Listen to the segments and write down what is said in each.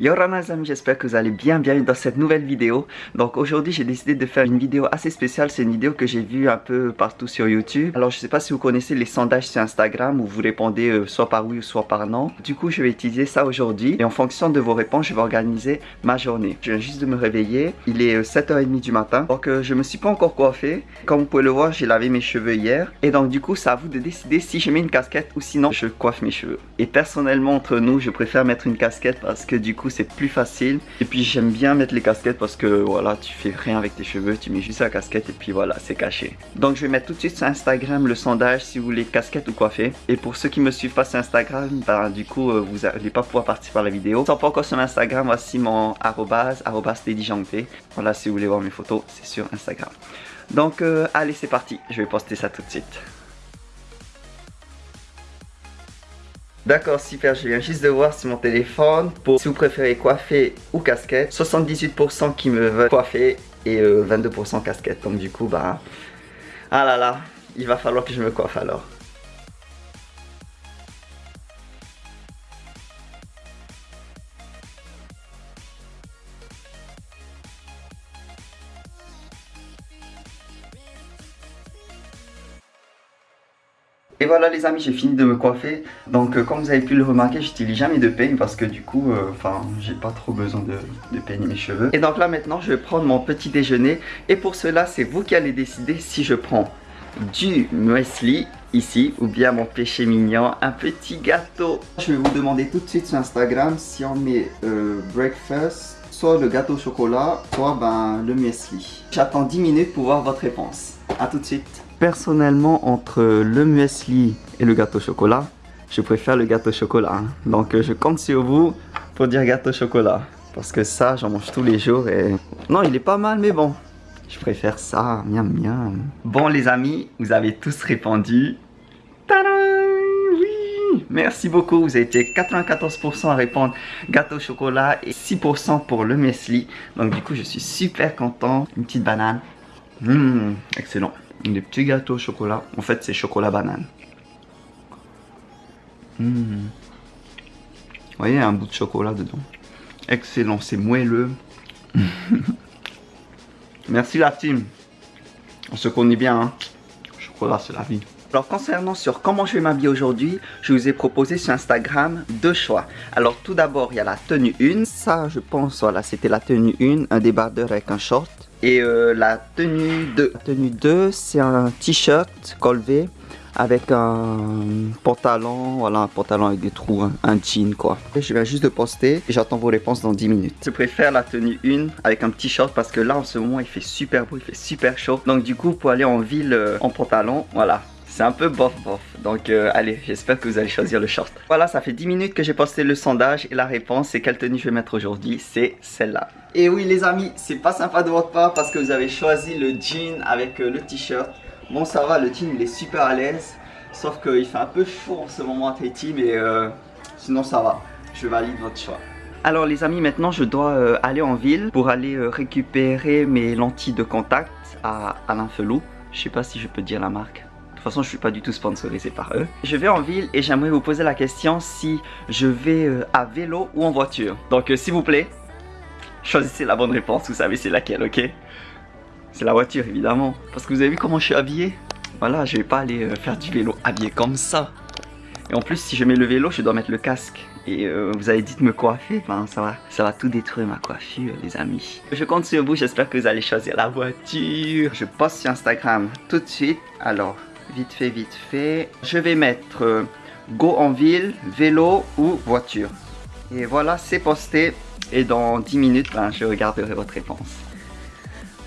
Yo les amis, j'espère que vous allez bien, bienvenue dans cette nouvelle vidéo. Donc aujourd'hui j'ai décidé de faire une vidéo assez spéciale, c'est une vidéo que j'ai vue un peu partout sur YouTube. Alors je sais pas si vous connaissez les sondages sur Instagram où vous répondez euh, soit par oui ou soit par non. Du coup je vais utiliser ça aujourd'hui et en fonction de vos réponses je vais organiser ma journée. Je viens juste de me réveiller, il est 7h30 euh, du matin. Donc euh, je me suis pas encore coiffé. Comme vous pouvez le voir j'ai lavé mes cheveux hier. Et donc du coup c'est à vous de décider si je mets une casquette ou sinon je coiffe mes cheveux. Et personnellement entre nous je préfère mettre une casquette parce que du coup c'est plus facile. Et puis j'aime bien mettre les casquettes parce que voilà, tu fais rien avec tes cheveux, tu mets juste la casquette et puis voilà, c'est caché. Donc je vais mettre tout de suite sur Instagram le sondage si vous voulez casquette ou coiffé. Et pour ceux qui me suivent pas sur Instagram, bah, du coup euh, vous n'allez pas pouvoir participer à la vidéo. Si pas encore sur Instagram, voici mon arrobase, arrobase Voilà, si vous voulez voir mes photos, c'est sur Instagram. Donc euh, allez, c'est parti, je vais poster ça tout de suite. D'accord, super, je viens juste de voir sur mon téléphone pour si vous préférez coiffer ou casquette. 78% qui me veulent coiffer et 22% euh, casquette. Donc du coup, bah... Ah là là, il va falloir que je me coiffe alors. Voilà les amis, j'ai fini de me coiffer. Donc euh, comme vous avez pu le remarquer, j'utilise jamais de peigne parce que du coup, euh, enfin, j'ai pas trop besoin de, peigner mes cheveux. Et donc là maintenant, je vais prendre mon petit déjeuner. Et pour cela, c'est vous qui allez décider si je prends du muesli ici ou bien mon péché mignon, un petit gâteau. Je vais vous demander tout de suite sur Instagram si on met euh, breakfast, soit le gâteau au chocolat, soit ben, le muesli. J'attends 10 minutes pour voir votre réponse. A tout de suite. Personnellement, entre le muesli et le gâteau au chocolat, je préfère le gâteau au chocolat. Hein. Donc je compte sur vous pour dire gâteau au chocolat. Parce que ça, j'en mange tous les jours et... Non, il est pas mal, mais bon. Je préfère ça, miam miam. Bon les amis, vous avez tous répondu. Tadam Oui Merci beaucoup, vous avez été 94% à répondre gâteau au chocolat et 6% pour le muesli. Donc du coup, je suis super content. Une petite banane. Mmh, excellent des petits gâteaux au chocolat. En fait, c'est chocolat banane. Mmh. Vous voyez, un bout de chocolat dedans. Excellent, c'est moelleux. Merci la team. On se connaît bien, hein. Chocolat, c'est la vie. Alors concernant sur comment je vais m'habiller aujourd'hui, je vous ai proposé sur Instagram deux choix. Alors tout d'abord, il y a la tenue 1. Ça, je pense, voilà, c'était la tenue 1, un débardeur avec un short. Et euh, la tenue 2. La tenue 2, c'est un t-shirt col avec un pantalon, voilà un pantalon avec des trous, un, jean quoi. je viens juste de poster et j'attends vos réponses dans 10 minutes. Je préfère la tenue 1 avec un petit short parce que là en ce moment il fait super beau, il fait super chaud. Donc du coup pour aller en ville euh, en pantalon, voilà, c'est un peu bof bof. Donc euh, allez, j'espère que vous allez choisir le short. Voilà, ça fait 10 minutes que j'ai posté le sondage et la réponse c'est quelle tenue je vais mettre aujourd'hui, c'est celle-là. Et oui les amis, c'est pas sympa de votre part parce que vous avez choisi le jean avec euh, le t-shirt. Bon ça va, le jean il est super à l'aise. Sauf qu'il fait un peu chaud en ce moment à Tahiti, mais euh, sinon ça va. Je valide votre choix. Alors les amis, maintenant je dois aller en ville pour aller récupérer mes lentilles de contact à Alain Felou. Je sais pas si je peux dire la marque. De toute façon, je suis pas du tout sponsorisé par eux. Je vais en ville et j'aimerais vous poser la question si je vais euh, à vélo ou en voiture. Donc, euh, s'il vous plaît, choisissez la bonne réponse. Vous savez c'est laquelle, ok? C'est la voiture, évidemment. Parce que vous avez vu comment je suis habillé? Voilà, je vais pas aller euh, faire du vélo habillé comme ça. Et en plus, si je mets le vélo, je dois mettre le casque. Et vous avez dit de me coiffer, ben, ça, va, ça va tout détruire ma coiffure, les amis. Je compte sur vous, j'espère que vous allez choisir la voiture. Je poste sur Instagram tout de suite. Alors, vite fait, vite fait. Je vais mettre euh, go en ville, vélo ou voiture. Et voilà, c'est posté. Et dans 10 minutes, ben, je regarderai votre réponse.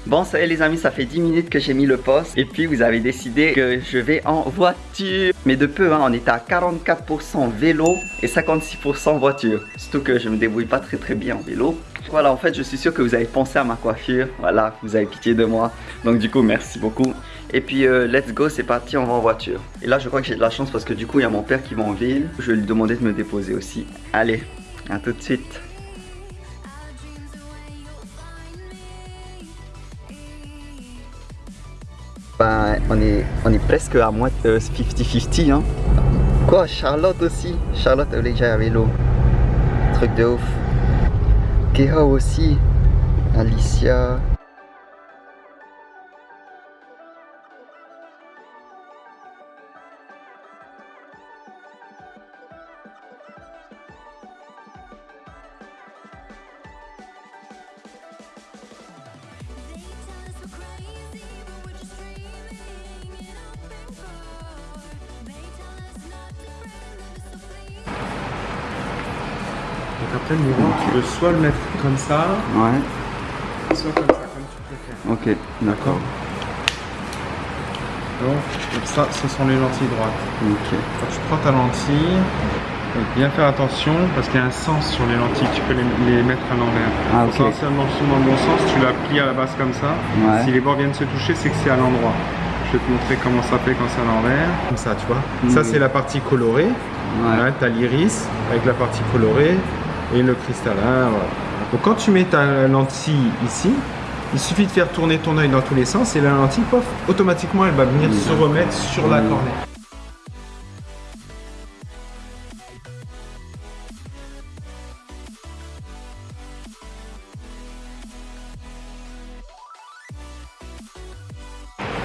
Bon, ça y est les amis, ça fait 10 minutes que j'ai mis le poste. Et puis, vous avez décidé que je vais en voiture. Mais de peu, hein, on est à 44% vélo et 56% voiture. Surtout que je me débrouille pas très très bien en vélo. Voilà, en fait, je suis sûr que vous avez pensé à ma coiffure. Voilà, vous avez pitié de moi. Donc du coup, merci beaucoup. Et puis, euh, let's go, c'est parti, on va en voiture. Et là, je crois que j'ai de la chance parce que du coup, il y a mon père qui va en ville. Je vais lui demander de me déposer aussi. Allez, à tout de suite. On est, presque à moins 50-50, hein. Quoi, Charlotte aussi? Charlotte, elle est déjà à vélo. Truc de ouf. Keha aussi. Alicia. Après le tu peux soit le mettre comme ça, Ouais. soit comme ça, comme tu préfères. Ok, d'accord. Donc, ça, ce sont les lentilles droites. Ok. Quand tu prends ta lentille, faut bien faire attention parce qu'il y a un sens sur les lentilles, tu peux les, les mettre à l'envers. Ah, Faut ok. savoir si elles sont dans le bon sens, tu la plies à la base comme ça. Ouais. Si les bords viennent se toucher, c'est que c'est à l'endroit. Je vais te montrer comment ça fait quand c'est à l'envers. Comme ça, tu vois. Ça, c'est la partie colorée. Ouais. Là, tu as l'iris avec la partie colorée et le cristallin. Voilà. Donc, quand tu mets ta lentille ici, il suffit de faire tourner ton œil dans tous les sens et la lentille, pof, automatiquement, elle va venir se remettre sur la cornée.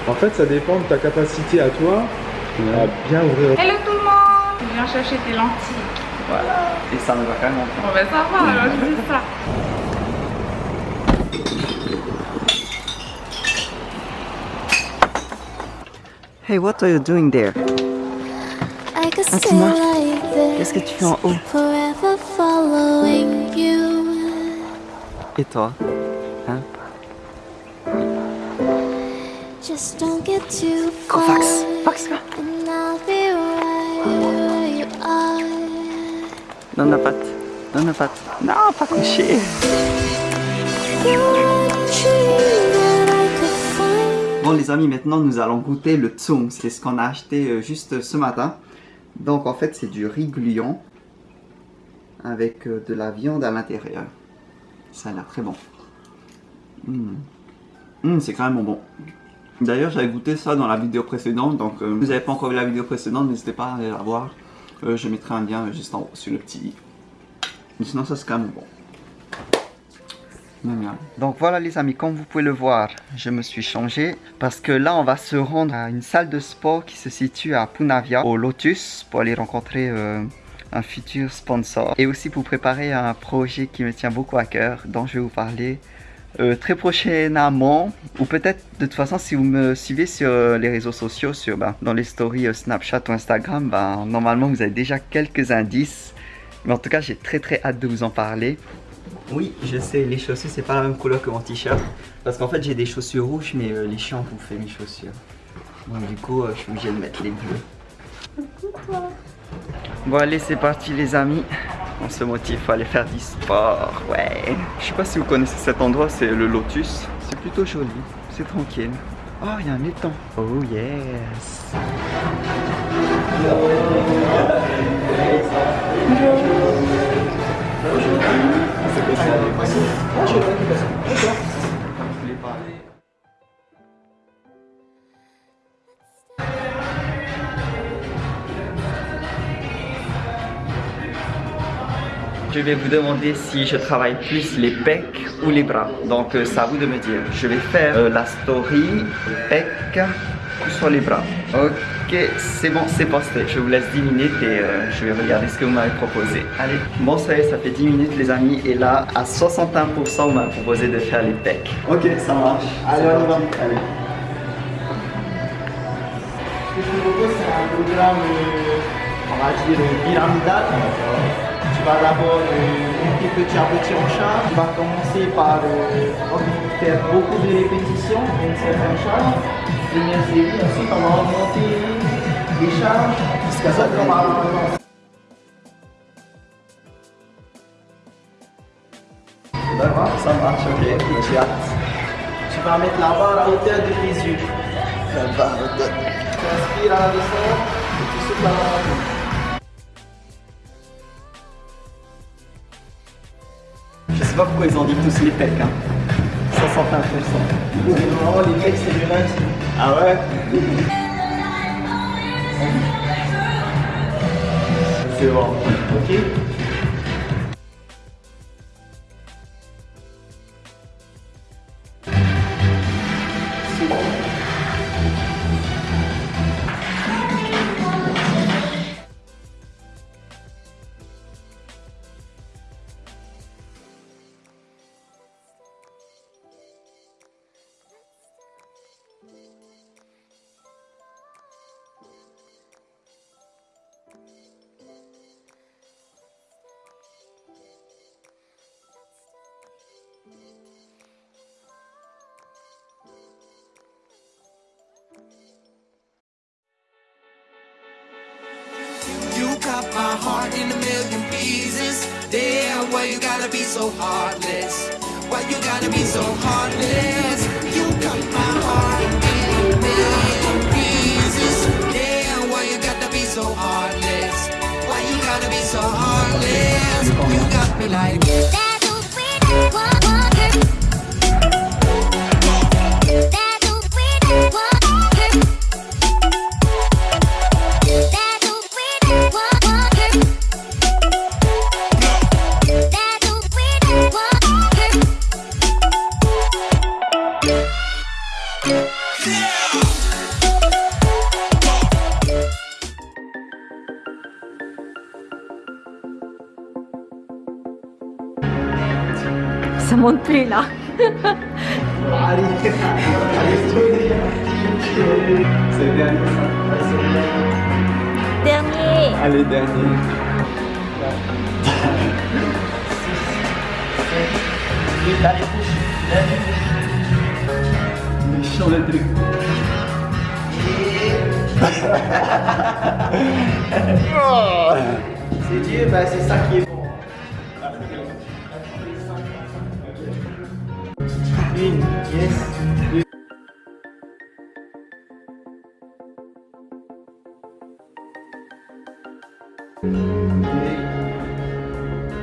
En fait, ça dépend de ta capacité à toi à bien ouvrir. Hello tout le monde Je viens chercher tes lentilles. Voilà. Et ça me va quand même Bon ben ça va, alors je dis ça. Hey, what are you doing there? I could stay Tina, like this Qu'est-ce que tu fais en haut? forever following you. Et toi? Hein? Just don't get too Go, Donne la patte. Donne la patte. Non, pas couché. Bon les amis, maintenant nous allons goûter le tsung. C'est ce qu'on a acheté euh, juste ce matin. Donc en fait c'est du riz gluant avec euh, de la viande à l'intérieur. Ça a l'air très bon. Mm. Mm, c'est quand même bon. D'ailleurs j'avais goûté ça dans la vidéo précédente. Donc euh, si vous n'avez pas encore vu la vidéo précédente, n'hésitez pas à aller la voir. Euh, je mettrai un lien juste en haut sur le petit i. Mais sinon ça c'est quand même bon. Donc voilà les amis, comme vous pouvez le voir, je me suis changé parce que là on va se rendre à une salle de sport qui se situe à Punavia, au Lotus, pour aller rencontrer euh, un futur sponsor et aussi pour préparer un projet qui me tient beaucoup à cœur, dont je vais vous parler euh, très prochainement ou peut-être de toute façon si vous me suivez sur euh, les réseaux sociaux, sur, ben, dans les stories euh, Snapchat ou Instagram, ben, normalement vous avez déjà quelques indices. Mais en tout cas j'ai très très hâte de vous en parler. Oui, je sais, les chaussures, c'est pas la même couleur que mon t-shirt. Parce qu'en fait, j'ai des chaussures rouges, mais euh, les chiens ont bouffé mes chaussures. Donc, du coup, euh, je suis obligé de mettre les bleus. Bon, allez, c'est parti, les amis. On se motive, faut aller faire du sport. Ouais. Je sais pas si vous connaissez cet endroit, c'est le Lotus. C'est plutôt joli, c'est tranquille. Oh, il y a un étang. Oh, yes. Je vais vous demander si je travaille plus les pecs ou les bras. Donc euh, c'est à vous de me dire. Je vais faire euh, la story pecs ou sur les bras. Ok, c'est bon, c'est posté. Je vous laisse 10 minutes et euh, je vais regarder ce que vous m'avez proposé. Allez, bon ça y est, ça fait 10 minutes les amis. Et là, à 61%, vous m'avez proposé de faire les pecs. Ok, ça marche. Allez, on y va. Allez. Ce que je te propose, c'est un programme, on va dire, pyramidal. Vas d'abord monter petit à petit en charge. Tu vas commencer par euh, faire beaucoup de répétitions d'une certaine charge. Première série, ensuite on va augmenter les charges jusqu'à ce qu'on va. D'accord, ça marche, ok. J'ai hâte. Tu vas mettre la barre à hauteur de tes yeux. Tu inspires à la descente et tu souffles à la montée. Pas pourquoi ils ont dit tous les pecs, hein. 61%. Normalement, les mecs, c'est le lundi. Ah ouais? C'est bon. Ok so heartless? Why you gotta be so heartless? Ça monte plus là. Allez, C'est le dernier. Dernier. Allez, dernier. Vite, allez, pousse. Méchant le truc. C'est Dieu, bah c'est ça qui est bon. Une, yes. Deux.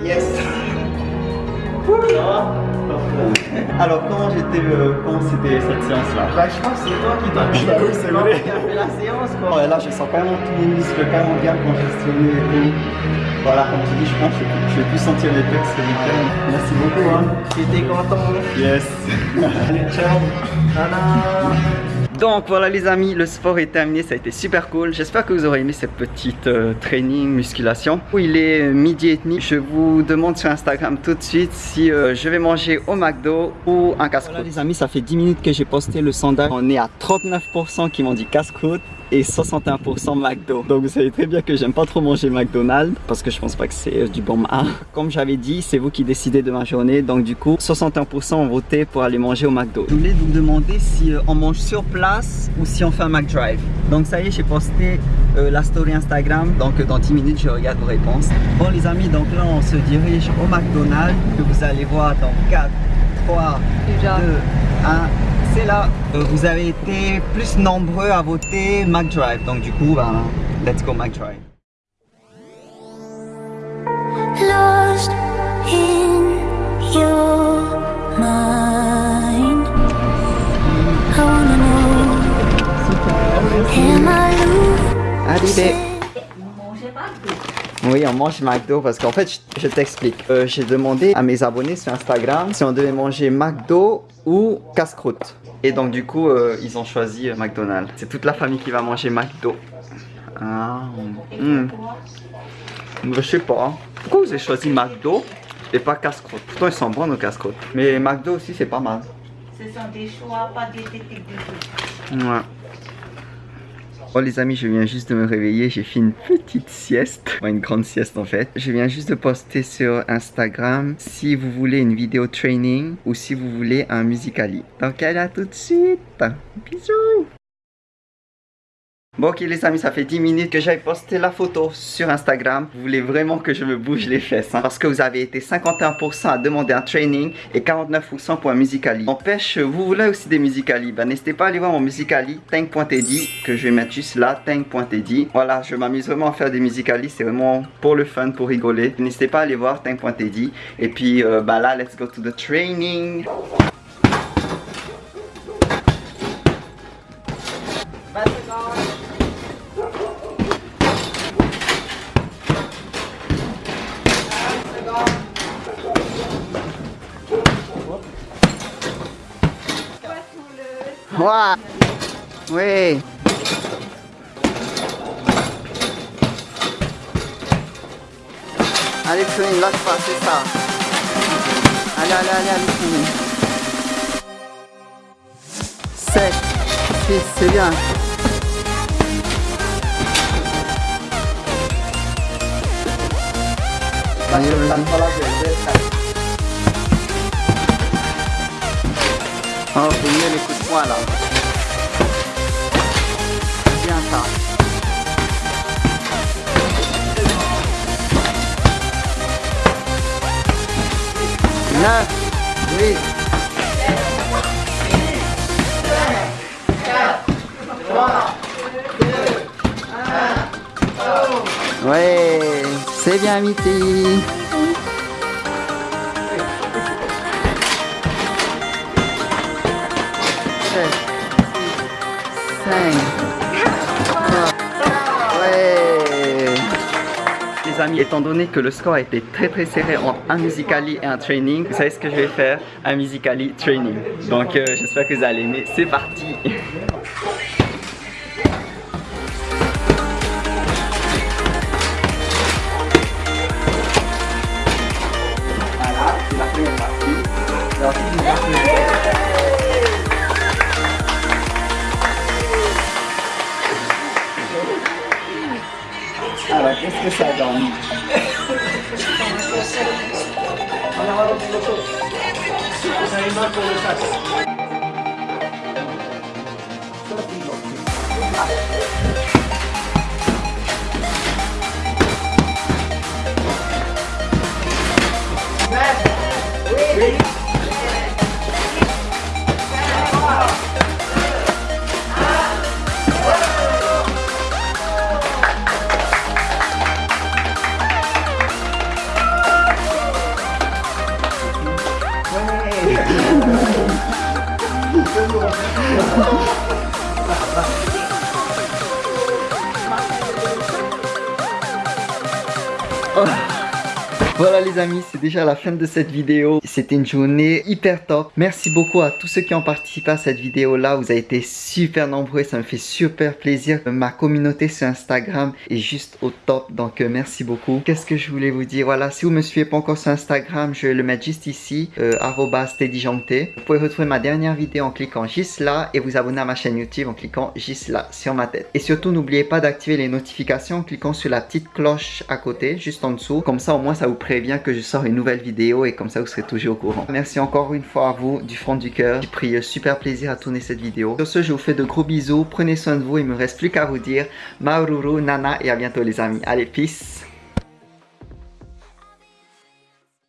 Yes. Ça va Alors comment j'étais, euh, comment c'était cette séance-là? Bah je pense que c'est toi qui t'as Bah oui, c'est vrai. qui a fait la séance quoi. Ouais, là je sens quand même tous mes muscles quand même bien congestionné et tout. Voilà, comme tu dis, je pense que je vais plus sentir les pecs ce week-end. Merci beaucoup hein. J'étais content. Yes. Allez, ciao. Nana. Donc voilà les amis, le sport est terminé, ça a été super cool. J'espère que vous aurez aimé cette petite euh, training, musculation. Il est midi et demi. Je vous demande sur Instagram tout de suite si euh, je vais manger au McDo ou un casse-croûte. Voilà les amis, ça fait 10 minutes que j'ai posté le sondage. On est à 39% qui m'ont dit casse-croûte et 61% McDo. Donc vous savez très bien que j'aime pas trop manger McDonald's parce que je pense pas que c'est euh, du bon. Comme j'avais dit, c'est vous qui décidez de ma journée. Donc du coup, 61% ont voté pour aller manger au McDo. Je voulais vous demander si euh, on mange sur place ou si on fait un McDrive. Donc ça y est, j'ai posté euh, la story Instagram. Donc dans 10 minutes, je regarde vos réponses. Bon les amis, donc là on se dirige au McDonald's que vous allez voir dans 4, 3, Déjà. 2, 1. C'est là. Euh, vous avez été plus nombreux à voter McDrive. Donc du coup, ben, let's go McDrive. Lost in your mind. I wanna know, am I Arrivé. Mangez pas Oui, on mange McDo parce qu'en fait, je, je t'explique. Euh, J'ai demandé à mes abonnés sur Instagram si on devait manger McDo ou casse-croûte. Et donc du coup, euh, ils ont choisi euh, McDonald's. C'est toute la famille qui va manger McDo. Ah, hmm. Je sais pas. Pourquoi vous avez choisi McDo et pas casse-croûte Pourtant, ils sont bons nos casse-croûtes. Mais McDo aussi, c'est pas mal. Ce sont des choix, pas des techniques Ouais. Oh les amis, je viens juste de me réveiller, j'ai fait une petite sieste, Ouais, une grande sieste en fait. Je viens juste de poster sur Instagram si vous voulez une vidéo training ou si vous voulez un musicali. Donc allez à tout de suite. Bisous. Bon ok les amis, ça fait 10 minutes que j'avais posté la photo sur Instagram. Vous voulez vraiment que je me bouge les fesses hein, parce que vous avez été 51% à demander un training et 49% pour un musicali. N'empêche, vous voulez aussi des musicali. Ben n'hésitez pas à aller voir mon musicali tank.teddy que je vais mettre juste là, tank.teddy. Voilà, je m'amuse vraiment à faire des musicali, c'est vraiment pour le fun, pour rigoler. N'hésitez pas à aller voir tank.teddy. Et puis euh, bah là, let's go to the training. Ouah. Oui. Allez, Flynn, lâche pas, c'est ça. Allez, allez, allez, allez, Flynn. 7, 6, c'est bien. Allez, Oh, faut mieux les coups de poing là. C'est bien ça. 9, 8, Ouais, c'est bien Mitty. Les amis, étant donné que le score a été très très serré entre un musicali et un training, vous savez ce que je vais faire? Un musicali training. Donc euh, j'espère que vous allez aimer. C'est parti Voilà les amis, c'est déjà la fin de cette vidéo. C'était une journée hyper top. Merci beaucoup à tous ceux qui ont participé à cette vidéo là. Vous avez été super nombreux, ça me fait super plaisir. Ma communauté sur Instagram est juste au top, donc euh, merci beaucoup. Qu'est-ce que je voulais vous dire? Voilà, si vous me suivez pas encore sur Instagram, je vais le mettre juste ici, euh. Vous pouvez retrouver ma dernière vidéo en cliquant juste là et vous abonner à ma chaîne YouTube en cliquant juste là sur ma tête. Et surtout, n'oubliez pas d'activer les notifications en cliquant sur la petite cloche à côté, juste en dessous. Comme ça, au moins, ça vous prévient que je sors une nouvelle vidéo et comme ça, vous serez toujours au courant. Merci encore une fois à vous du fond du cœur. J'ai pris euh, super plaisir à tourner cette vidéo. Sur ce, je vous fais de gros bisous. Prenez soin de vous. Il me reste plus qu'à vous dire Maururu, Nana et à bientôt les amis. Allez, peace